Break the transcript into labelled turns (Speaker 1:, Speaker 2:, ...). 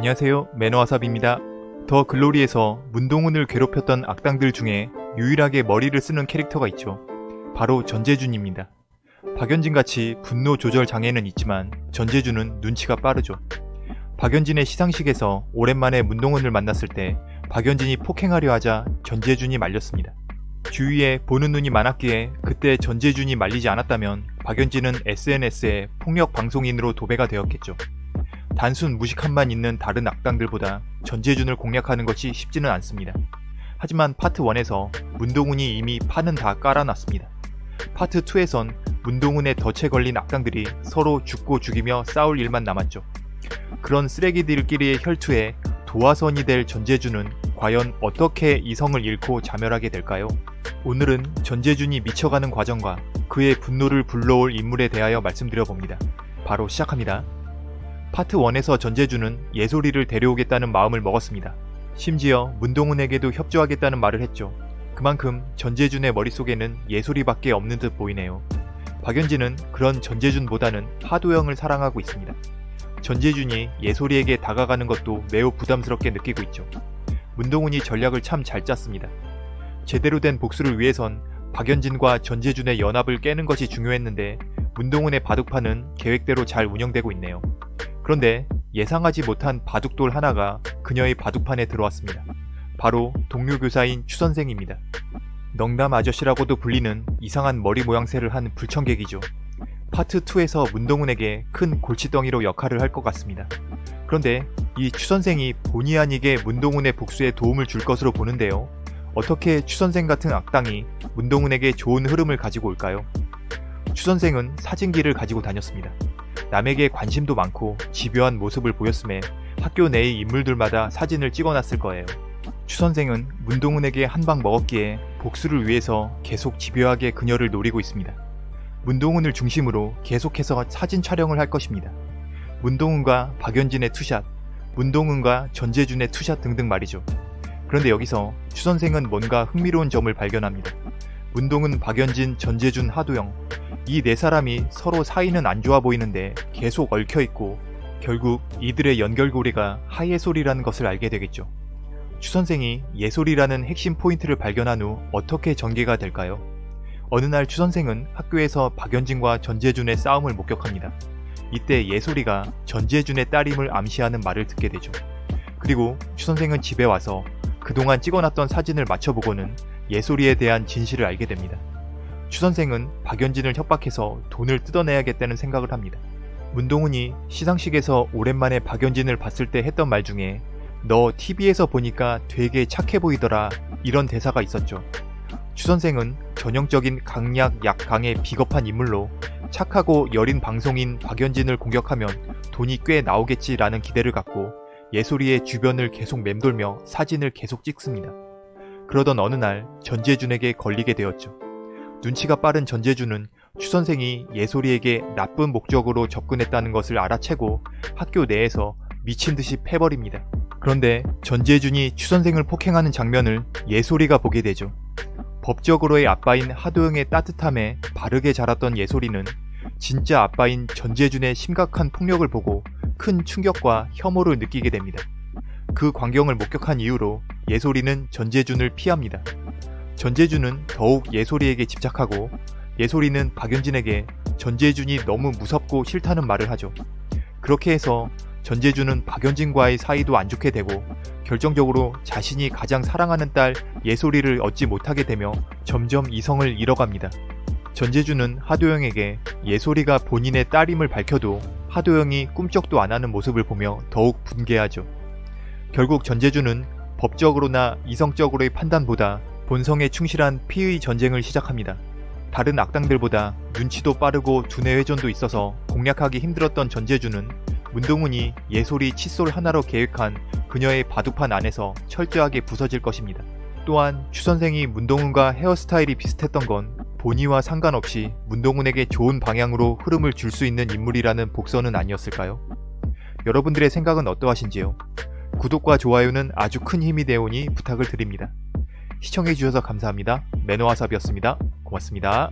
Speaker 1: 안녕하세요 매너와삽입니다. 더 글로리에서 문동훈을 괴롭혔던 악당들 중에 유일하게 머리를 쓰는 캐릭터가 있죠. 바로 전재준입니다. 박연진같이 분노 조절 장애는 있지만 전재준은 눈치가 빠르죠. 박연진의 시상식에서 오랜만에 문동훈을 만났을 때 박연진이 폭행하려 하자 전재준이 말렸습니다. 주위에 보는 눈이 많았기에 그때 전재준이 말리지 않았다면 박연진은 SNS에 폭력 방송인으로 도배가 되었겠죠. 단순 무식함만 있는 다른 악당들보다 전재준을 공략하는 것이 쉽지는 않습니다. 하지만 파트 1에서 문동훈이 이미 판은 다 깔아놨습니다. 파트 2에선 문동훈의 덫에 걸린 악당들이 서로 죽고 죽이며 싸울 일만 남았죠. 그런 쓰레기들끼리의 혈투에 도화선이 될 전재준은 과연 어떻게 이성을 잃고 자멸하게 될까요? 오늘은 전재준이 미쳐가는 과정과 그의 분노를 불러올 인물에 대하여 말씀드려봅니다. 바로 시작합니다. 파트 1에서 전재준은 예솔이를 데려오겠다는 마음을 먹었습니다. 심지어 문동훈에게도 협조하겠다는 말을 했죠. 그만큼 전재준의 머릿속에는 예솔이밖에 없는 듯 보이네요. 박연진은 그런 전재준보다는 하도영을 사랑하고 있습니다. 전재준이 예솔이에게 다가가는 것도 매우 부담스럽게 느끼고 있죠. 문동훈이 전략을 참 잘 짰습니다. 제대로 된 복수를 위해선 박연진과 전재준의 연합을 깨는 것이 중요했는데 문동훈의 바둑판은 계획대로 잘 운영되고 있네요. 그런데 예상하지 못한 바둑돌 하나가 그녀의 바둑판에 들어왔습니다. 바로 동료 교사인 추 선생입니다. 넉남 아저씨라고도 불리는 이상한 머리 모양새를 한 불청객이죠. 파트 2에서 문동훈에게 큰 골치덩이로 역할을 할 것 같습니다. 그런데 이 추 선생이 본의 아니게 문동훈의 복수에 도움을 줄 것으로 보는데요. 어떻게 추 선생 같은 악당이 문동훈에게 좋은 흐름을 가지고 올까요? 추 선생은 사진기를 가지고 다녔습니다. 남에게 관심도 많고 집요한 모습을 보였음에 학교 내의 인물들마다 사진을 찍어놨을 거예요. 추선생은 문동훈에게 한 방 먹었기에 복수를 위해서 계속 집요하게 그녀를 노리고 있습니다. 문동훈을 중심으로 계속해서 사진 촬영을 할 것입니다. 문동훈과 박연진의 two shot, 문동훈과 전재준의 two shot 등등 말이죠. 그런데 여기서 추선생은 뭔가 흥미로운 점을 발견합니다. 문동훈, 박연진, 전재준, 하도영 이 네 사람이 서로 사이는 안 좋아 보이는데 계속 얽혀있고 결국 이들의 연결고리가 하예솔이라는 것을 알게 되겠죠. 추선생이 예솔이라는 핵심 포인트를 발견한 후 어떻게 전개가 될까요? 어느 날 추선생은 학교에서 박연진과 전재준의 싸움을 목격합니다. 이때 예솔이가 전재준의 딸임을 암시하는 말을 듣게 되죠. 그리고 추선생은 집에 와서 그동안 찍어놨던 사진을 맞춰보고는 예솔이에 대한 진실을 알게 됩니다. 추 선생은 박연진을 협박해서 돈을 뜯어내야겠다는 생각을 합니다. 문동훈이 시상식에서 오랜만에 박연진을 봤을 때 했던 말 중에 너 TV에서 보니까 되게 착해 보이더라 이런 대사가 있었죠. 추 선생은 전형적인 강약 약강의 비겁한 인물로 착하고 여린 방송인 박연진을 공격하면 돈이 꽤 나오겠지라는 기대를 갖고 예솔이의 주변을 계속 맴돌며 사진을 계속 찍습니다. 그러던 어느 날 전재준에게 걸리게 되었죠. 눈치가 빠른 전재준은 추선생이 예솔이에게 나쁜 목적으로 접근했다는 것을 알아채고 학교 내에서 미친듯이 패버립니다. 그런데 전재준이 추선생을 폭행하는 장면을 예솔이가 보게 되죠. 법적으로의 아빠인 하도영의 따뜻함에 바르게 자랐던 예솔이는 진짜 아빠인 전재준의 심각한 폭력을 보고 큰 충격과 혐오를 느끼게 됩니다. 그 광경을 목격한 이후로 예솔이는 전재준을 피합니다. 전재준은 더욱 예솔이에게 집착하고 예솔이는 박연진에게 전재준이 너무 무섭고 싫다는 말을 하죠. 그렇게 해서 전재준은 박연진과의 사이도 안 좋게 되고 결정적으로 자신이 가장 사랑하는 딸 예솔이를 얻지 못하게 되며 점점 이성을 잃어갑니다. 전재준은 하도영에게 예솔이가 본인의 딸임을 밝혀도 하도영이 꿈쩍도 안 하는 모습을 보며 더욱 분개하죠. 결국 전재준은 법적으로나 이성적으로의 판단보다 본성에 충실한 피의 전쟁을 시작합니다. 다른 악당들보다 눈치도 빠르고 두뇌 회전도 있어서 공략하기 힘들었던 전재준은 문동훈이 예솔이 칫솔 하나로 계획한 그녀의 바둑판 안에서 철저하게 부서질 것입니다. 또한 추선생이 문동훈과 헤어스타일이 비슷했던 건 본의와 상관없이 문동훈에게 좋은 방향으로 흐름을 줄 수 있는 인물이라는 복선은 아니었을까요? 여러분들의 생각은 어떠하신지요? 구독과 좋아요는 아주 큰 힘이 되오니 부탁을 드립니다. 시청해주셔서 감사합니다. 매너와삽이었습니다. 고맙습니다.